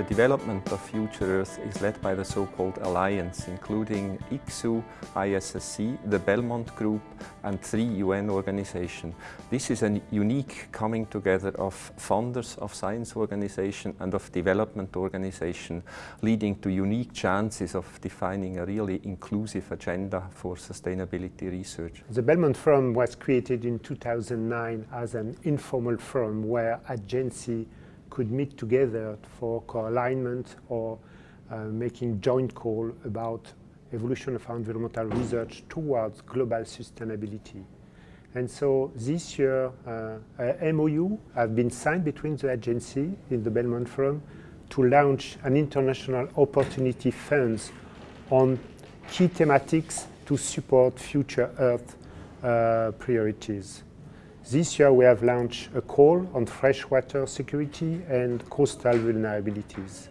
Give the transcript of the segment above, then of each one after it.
the development of Future Earth is led by the so-called Alliance, including ICSU, ISSC, the Belmont Group and three UN organizations. This is a unique coming together of funders of science organization and of development organization, leading to unique chances of defining a really inclusive agenda for sustainability research. The Belmont Forum was created in 2009 as an informal forum where agency could meet together for co-alignment or uh, making joint call about evolution of environmental research towards global sustainability. And so this year, uh, MOU have been signed between the agency in the Belmont Forum to launch an international opportunity funds on key thematics to support future Earth uh, priorities. This year we have launched a call on freshwater security and coastal vulnerabilities.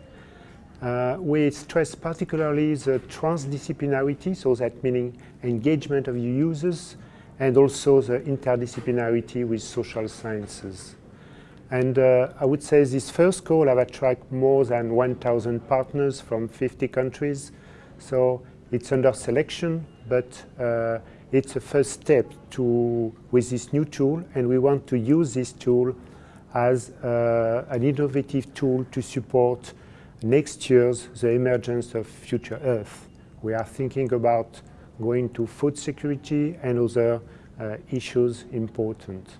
Uh, we stress particularly the transdisciplinarity, so that meaning engagement of users and also the interdisciplinarity with social sciences. And uh, I would say this first call have attracted more than 1,000 partners from 50 countries. So it's under selection, but uh, it's a first step to, with this new tool, and we want to use this tool as uh, an innovative tool to support next year's the emergence of future Earth. We are thinking about going to food security and other uh, issues important.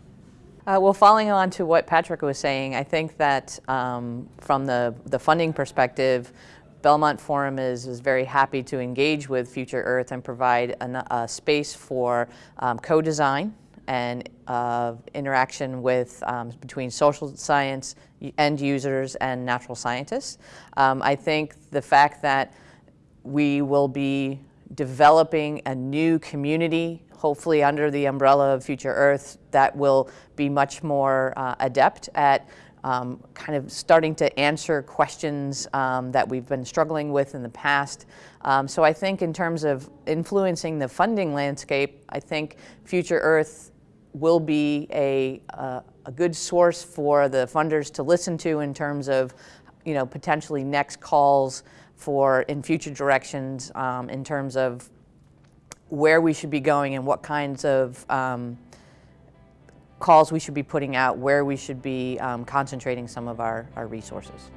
Uh, well, following on to what Patrick was saying, I think that um, from the, the funding perspective, Belmont Forum is, is very happy to engage with Future Earth and provide an, a space for um, co-design and uh, interaction with um, between social science end users and natural scientists. Um, I think the fact that we will be developing a new community hopefully under the umbrella of Future Earth that will be much more uh, adept at um, kind of starting to answer questions um, that we've been struggling with in the past. Um, so I think in terms of influencing the funding landscape, I think Future Earth will be a, uh, a good source for the funders to listen to in terms of you know, potentially next calls for in future directions um, in terms of where we should be going and what kinds of um, calls we should be putting out, where we should be um, concentrating some of our, our resources.